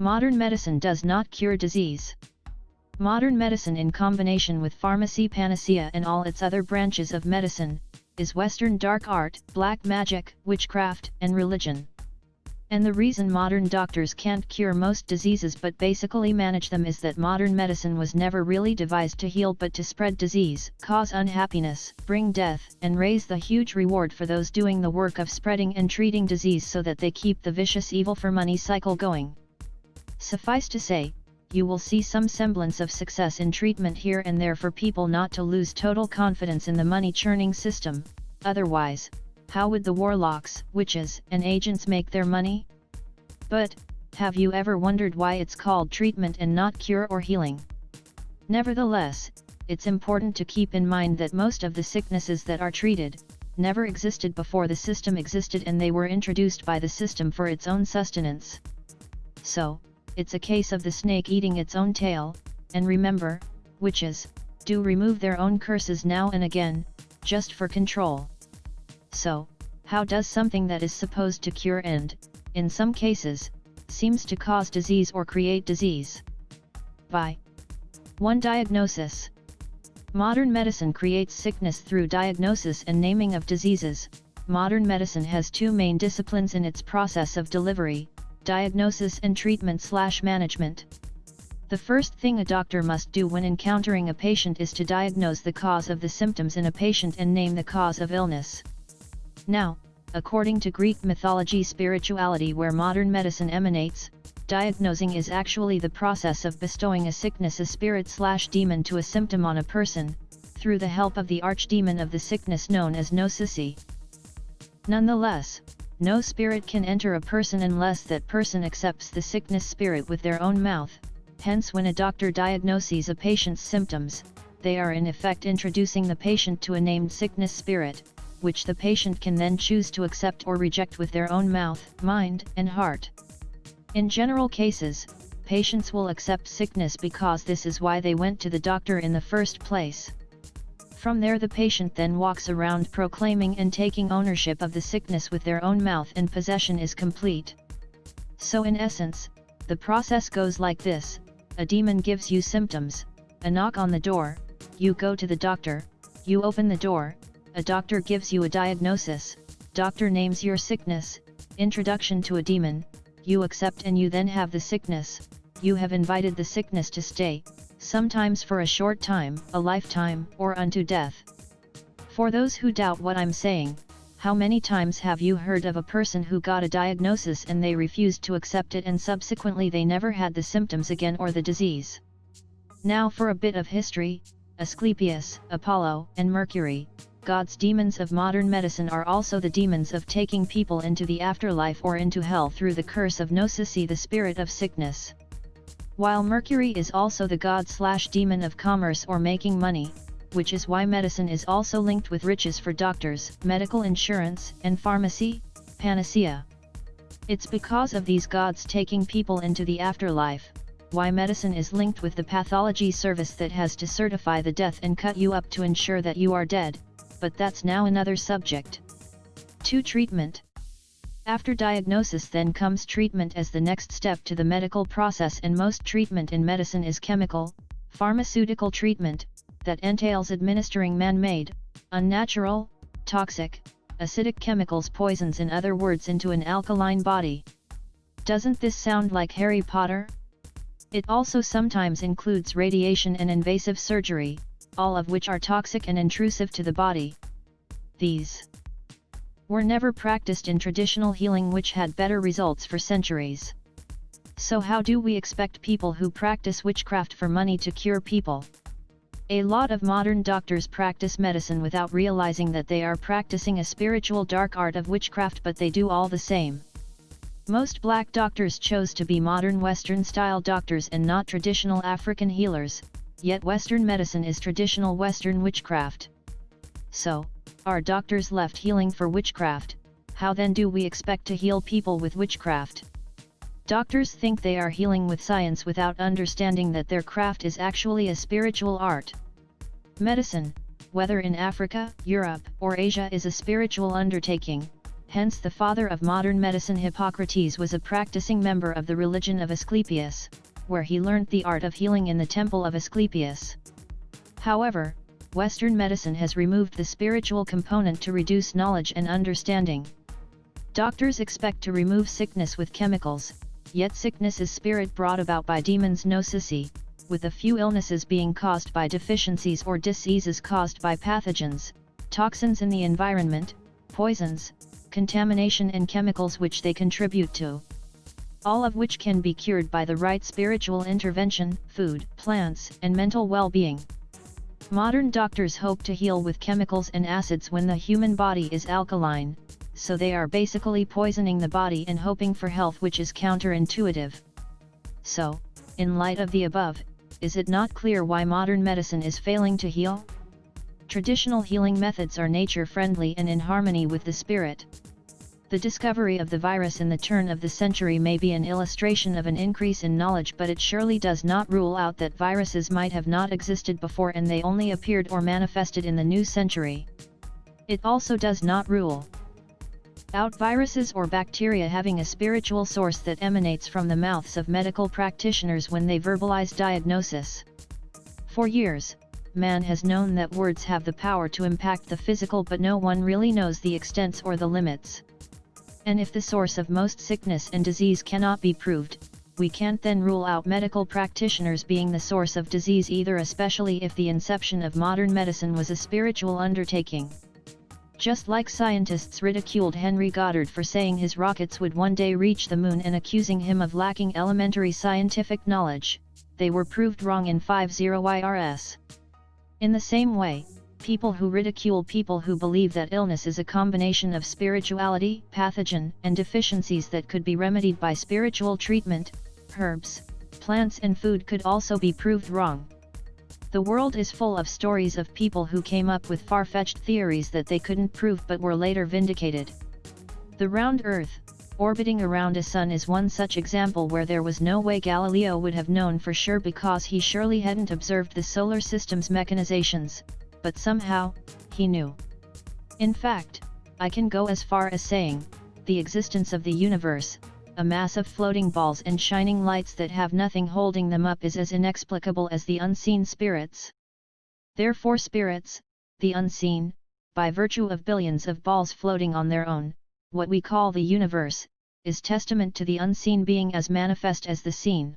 Modern medicine does not cure disease. Modern medicine in combination with pharmacy panacea and all its other branches of medicine, is Western dark art, black magic, witchcraft, and religion. And the reason modern doctors can't cure most diseases but basically manage them is that modern medicine was never really devised to heal but to spread disease, cause unhappiness, bring death, and raise the huge reward for those doing the work of spreading and treating disease so that they keep the vicious evil for money cycle going. Suffice to say, you will see some semblance of success in treatment here and there for people not to lose total confidence in the money churning system, otherwise, how would the warlocks, witches, and agents make their money? But, have you ever wondered why it's called treatment and not cure or healing? Nevertheless, it's important to keep in mind that most of the sicknesses that are treated, never existed before the system existed and they were introduced by the system for its own sustenance. So, it's a case of the snake eating its own tail, and remember, witches, do remove their own curses now and again, just for control. So, how does something that is supposed to cure and, in some cases, seems to cause disease or create disease? By 1. Diagnosis Modern medicine creates sickness through diagnosis and naming of diseases. Modern medicine has two main disciplines in its process of delivery, diagnosis and treatment slash management. The first thing a doctor must do when encountering a patient is to diagnose the cause of the symptoms in a patient and name the cause of illness. Now, according to Greek mythology spirituality where modern medicine emanates, diagnosing is actually the process of bestowing a sickness a spirit slash demon to a symptom on a person, through the help of the archdemon of the sickness known as gnosis. Nonetheless, no spirit can enter a person unless that person accepts the sickness spirit with their own mouth, hence when a doctor diagnoses a patient's symptoms, they are in effect introducing the patient to a named sickness spirit, which the patient can then choose to accept or reject with their own mouth, mind, and heart. In general cases, patients will accept sickness because this is why they went to the doctor in the first place. From there the patient then walks around proclaiming and taking ownership of the sickness with their own mouth and possession is complete. So in essence, the process goes like this, a demon gives you symptoms, a knock on the door, you go to the doctor, you open the door, a doctor gives you a diagnosis, doctor names your sickness, introduction to a demon, you accept and you then have the sickness, you have invited the sickness to stay, sometimes for a short time, a lifetime, or unto death. For those who doubt what I'm saying, how many times have you heard of a person who got a diagnosis and they refused to accept it and subsequently they never had the symptoms again or the disease? Now for a bit of history, Asclepius, Apollo, and Mercury, God's demons of modern medicine are also the demons of taking people into the afterlife or into hell through the curse of Gnosis the spirit of sickness. While Mercury is also the god slash demon of commerce or making money, which is why medicine is also linked with riches for doctors, medical insurance, and pharmacy, panacea. It's because of these gods taking people into the afterlife, why medicine is linked with the pathology service that has to certify the death and cut you up to ensure that you are dead, but that's now another subject. 2. Treatment After diagnosis then comes treatment as the next step to the medical process and most treatment in medicine is chemical, pharmaceutical treatment, that entails administering man-made, unnatural, toxic, acidic chemicals poisons in other words into an alkaline body. Doesn't this sound like Harry Potter? It also sometimes includes radiation and invasive surgery, all of which are toxic and intrusive to the body. These were never practiced in traditional healing which had better results for centuries. So how do we expect people who practice witchcraft for money to cure people? A lot of modern doctors practice medicine without realizing that they are practicing a spiritual dark art of witchcraft but they do all the same. Most black doctors chose to be modern Western style doctors and not traditional African healers, yet Western medicine is traditional Western witchcraft. So, are doctors left healing for witchcraft, how then do we expect to heal people with witchcraft? Doctors think they are healing with science without understanding that their craft is actually a spiritual art. Medicine, whether in Africa, Europe, or Asia is a spiritual undertaking, hence the father of modern medicine Hippocrates was a practicing member of the religion of Asclepius, where he learnt the art of healing in the temple of Asclepius. However, Western medicine has removed the spiritual component to reduce knowledge and understanding. Doctors expect to remove sickness with chemicals, yet sickness is spirit brought about by demons nocisi, with a few illnesses being caused by deficiencies or diseases caused by pathogens, toxins in the environment, poisons, contamination and chemicals which they contribute to. All of which can be cured by the right spiritual intervention, food, plants, and mental well-being. Modern doctors hope to heal with chemicals and acids when the human body is alkaline, so they are basically poisoning the body and hoping for health which is counterintuitive. So, in light of the above, is it not clear why modern medicine is failing to heal? Traditional healing methods are nature-friendly and in harmony with the spirit. The discovery of the virus in the turn of the century may be an illustration of an increase in knowledge but it surely does not rule out that viruses might have not existed before and they only appeared or manifested in the new century. It also does not rule out viruses or bacteria having a spiritual source that emanates from the mouths of medical practitioners when they verbalize diagnosis. For years, man has known that words have the power to impact the physical but no one really knows the extents or the limits. And if the source of most sickness and disease cannot be proved, we can't then rule out medical practitioners being the source of disease either especially if the inception of modern medicine was a spiritual undertaking. Just like scientists ridiculed Henry Goddard for saying his rockets would one day reach the moon and accusing him of lacking elementary scientific knowledge, they were proved wrong in 50 YRS. In the same way, people who ridicule people who believe that illness is a combination of spirituality, pathogen, and deficiencies that could be remedied by spiritual treatment, herbs, plants and food could also be proved wrong. The world is full of stories of people who came up with far-fetched theories that they couldn't prove but were later vindicated. The round Earth, orbiting around a sun is one such example where there was no way Galileo would have known for sure because he surely hadn't observed the solar system's mechanizations, but somehow, he knew. In fact, I can go as far as saying, the existence of the universe, a mass of floating balls and shining lights that have nothing holding them up is as inexplicable as the unseen spirits. Therefore spirits, the unseen, by virtue of billions of balls floating on their own, what we call the universe, is testament to the unseen being as manifest as the seen.